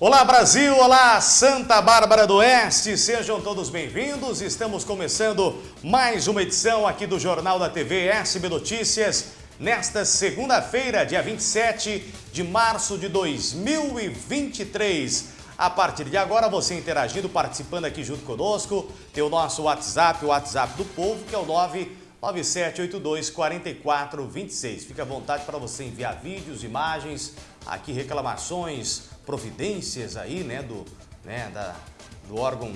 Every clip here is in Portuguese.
Olá Brasil, olá Santa Bárbara do Oeste, sejam todos bem-vindos. Estamos começando mais uma edição aqui do Jornal da TV SB Notícias, nesta segunda-feira, dia 27 de março de 2023. A partir de agora, você interagindo, participando aqui junto conosco, tem o nosso WhatsApp, o WhatsApp do povo, que é o 99782 4426. Fique à vontade para você enviar vídeos, imagens, aqui reclamações, providências aí, né, do, né, da, do órgão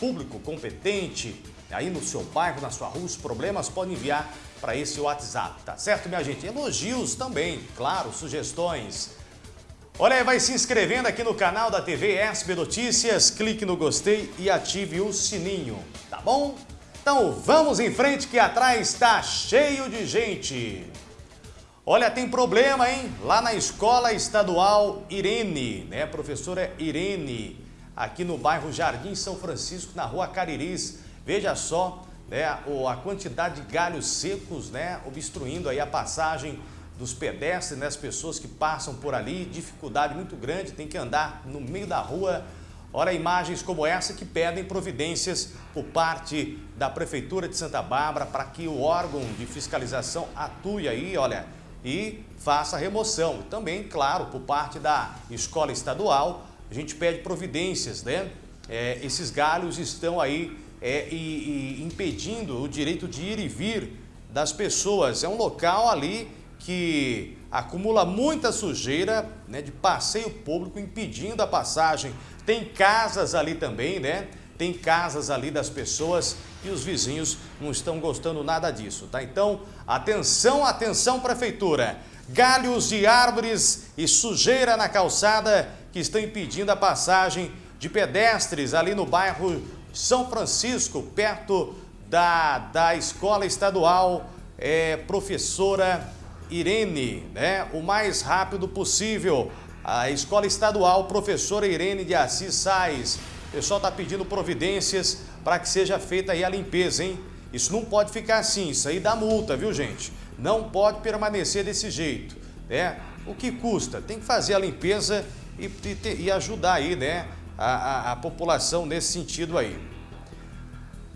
público competente, aí no seu bairro, na sua rua, os problemas podem enviar para esse WhatsApp, tá certo, minha gente? Elogios também, claro, sugestões. Olha aí, vai se inscrevendo aqui no canal da TV SB Notícias, clique no gostei e ative o sininho, tá bom? Então vamos em frente que atrás está cheio de gente. Olha, tem problema, hein? Lá na Escola Estadual Irene, né? Professora Irene, aqui no bairro Jardim São Francisco, na rua Cariris. Veja só, né? A quantidade de galhos secos, né? Obstruindo aí a passagem dos pedestres, né? As pessoas que passam por ali, dificuldade muito grande, tem que andar no meio da rua. Olha imagens como essa que pedem providências por parte da Prefeitura de Santa Bárbara para que o órgão de fiscalização atue aí, olha, e faça a remoção. Também, claro, por parte da escola estadual, a gente pede providências, né? É, esses galhos estão aí é, e, e impedindo o direito de ir e vir das pessoas. É um local ali que acumula muita sujeira né, de passeio público, impedindo a passagem. Tem casas ali também, né? Tem casas ali das pessoas e os vizinhos não estão gostando nada disso, tá? Então, atenção, atenção, prefeitura. Galhos de árvores e sujeira na calçada que estão impedindo a passagem de pedestres ali no bairro São Francisco, perto da, da escola estadual é, professora Irene, né? O mais rápido possível. A escola estadual professora Irene de Assis Sais pessoal está pedindo providências para que seja feita aí a limpeza, hein? Isso não pode ficar assim, isso aí dá multa, viu gente? Não pode permanecer desse jeito, né? O que custa? Tem que fazer a limpeza e, e, e ajudar aí, né? A, a, a população nesse sentido aí.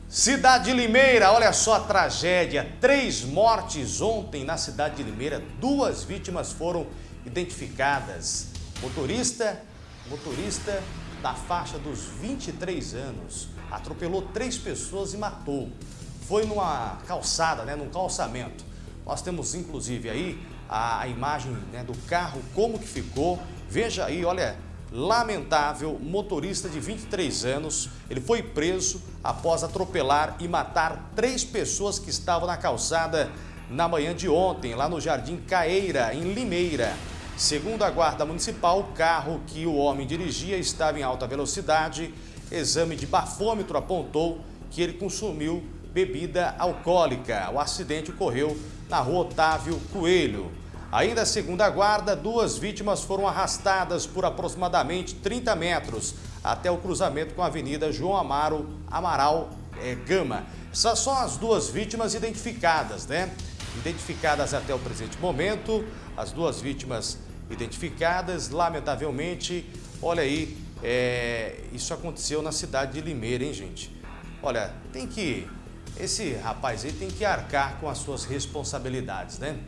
Cidade de Limeira, olha só a tragédia. Três mortes ontem na cidade de Limeira. Duas vítimas foram identificadas. Motorista, motorista da faixa dos 23 anos, atropelou três pessoas e matou. Foi numa calçada, né, num calçamento. Nós temos inclusive aí a, a imagem né, do carro, como que ficou. Veja aí, olha, lamentável, motorista de 23 anos, ele foi preso após atropelar e matar três pessoas que estavam na calçada na manhã de ontem, lá no Jardim Caeira, em Limeira. Segundo a Guarda Municipal, o carro que o homem dirigia estava em alta velocidade. Exame de bafômetro apontou que ele consumiu bebida alcoólica. O acidente ocorreu na rua Otávio Coelho. Ainda segundo a guarda, duas vítimas foram arrastadas por aproximadamente 30 metros até o cruzamento com a Avenida João Amaro Amaral é, Gama. Essas são as duas vítimas identificadas, né? Identificadas até o presente momento, as duas vítimas identificadas. Lamentavelmente, olha aí, é, isso aconteceu na cidade de Limeira, hein, gente? Olha, tem que... Esse rapaz aí tem que arcar com as suas responsabilidades, né?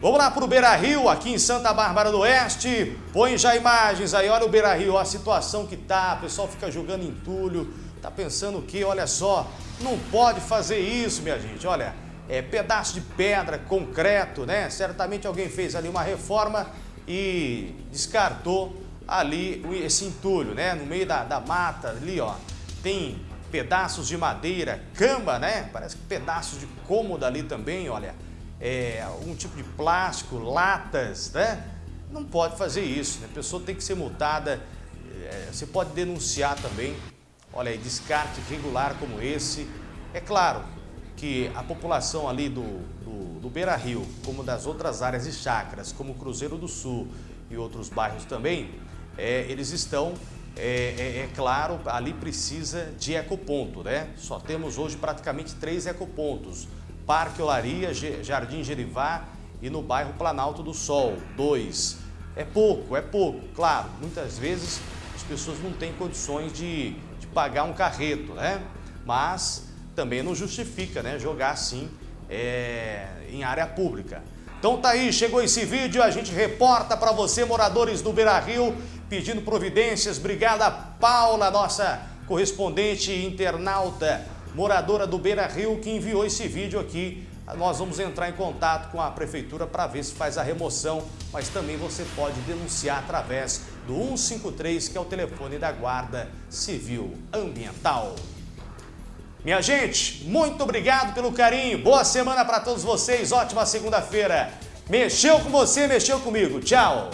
Vamos lá para o Beira Rio, aqui em Santa Bárbara do Oeste. Põe já imagens aí, olha o Beira Rio, a situação que tá. O pessoal fica jogando entulho, tá pensando o quê? Olha só, não pode fazer isso, minha gente. Olha, é, pedaço de pedra, concreto, né? Certamente alguém fez ali uma reforma e descartou ali esse entulho, né? No meio da, da mata ali, ó, tem pedaços de madeira, cama, né? Parece que pedaços de cômoda ali também, olha. É, algum tipo de plástico, latas, né? Não pode fazer isso, né? A pessoa tem que ser multada, é, você pode denunciar também. Olha aí, descarte irregular como esse. É claro, que a população ali do, do, do Beira Rio, como das outras áreas de chácaras, como Cruzeiro do Sul e outros bairros também, é, eles estão, é, é, é, claro, ali precisa de ecoponto, né? Só temos hoje praticamente três ecopontos, Parque Olaria, Jardim Gerivá e no bairro Planalto do Sol, dois. é pouco, é pouco, claro. Muitas vezes as pessoas não têm condições de, de pagar um carreto, né? Mas também não justifica né, jogar assim é, em área pública. Então tá aí, chegou esse vídeo, a gente reporta para você, moradores do Beira Rio, pedindo providências. Obrigada, Paula, nossa correspondente internauta, moradora do Beira Rio, que enviou esse vídeo aqui. Nós vamos entrar em contato com a prefeitura para ver se faz a remoção, mas também você pode denunciar através do 153, que é o telefone da Guarda Civil Ambiental. Minha gente, muito obrigado pelo carinho. Boa semana para todos vocês. Ótima segunda-feira. Mexeu com você, mexeu comigo. Tchau.